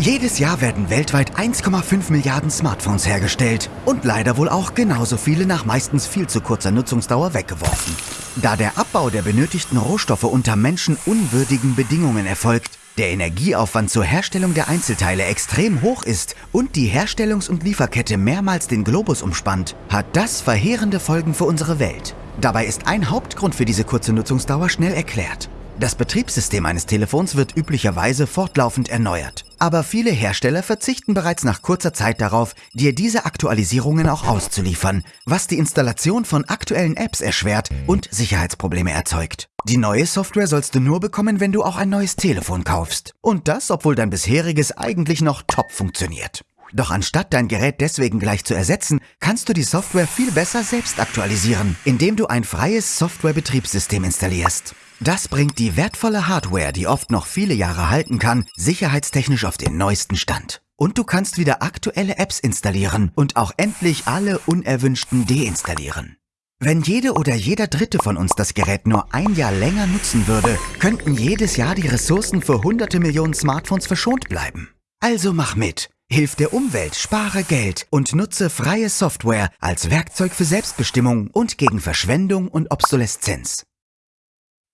Jedes Jahr werden weltweit 1,5 Milliarden Smartphones hergestellt und leider wohl auch genauso viele nach meistens viel zu kurzer Nutzungsdauer weggeworfen. Da der Abbau der benötigten Rohstoffe unter menschenunwürdigen Bedingungen erfolgt, der Energieaufwand zur Herstellung der Einzelteile extrem hoch ist und die Herstellungs- und Lieferkette mehrmals den Globus umspannt, hat das verheerende Folgen für unsere Welt. Dabei ist ein Hauptgrund für diese kurze Nutzungsdauer schnell erklärt. Das Betriebssystem eines Telefons wird üblicherweise fortlaufend erneuert. Aber viele Hersteller verzichten bereits nach kurzer Zeit darauf, dir diese Aktualisierungen auch auszuliefern, was die Installation von aktuellen Apps erschwert und Sicherheitsprobleme erzeugt. Die neue Software sollst du nur bekommen, wenn du auch ein neues Telefon kaufst. Und das, obwohl dein bisheriges eigentlich noch top funktioniert. Doch anstatt dein Gerät deswegen gleich zu ersetzen, kannst du die Software viel besser selbst aktualisieren, indem du ein freies Softwarebetriebssystem installierst. Das bringt die wertvolle Hardware, die oft noch viele Jahre halten kann, sicherheitstechnisch auf den neuesten Stand. Und du kannst wieder aktuelle Apps installieren und auch endlich alle unerwünschten deinstallieren. Wenn jede oder jeder Dritte von uns das Gerät nur ein Jahr länger nutzen würde, könnten jedes Jahr die Ressourcen für hunderte Millionen Smartphones verschont bleiben. Also mach mit. Hilf der Umwelt, spare Geld und nutze freie Software als Werkzeug für Selbstbestimmung und gegen Verschwendung und Obsoleszenz.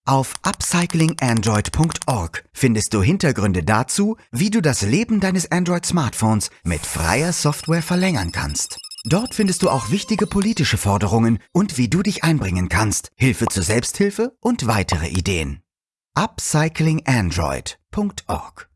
Auf upcyclingandroid.org findest du Hintergründe dazu, wie du das Leben deines Android-Smartphones mit freier Software verlängern kannst. Dort findest du auch wichtige politische Forderungen und wie du dich einbringen kannst, Hilfe zur Selbsthilfe und weitere Ideen. upcyclingandroid.org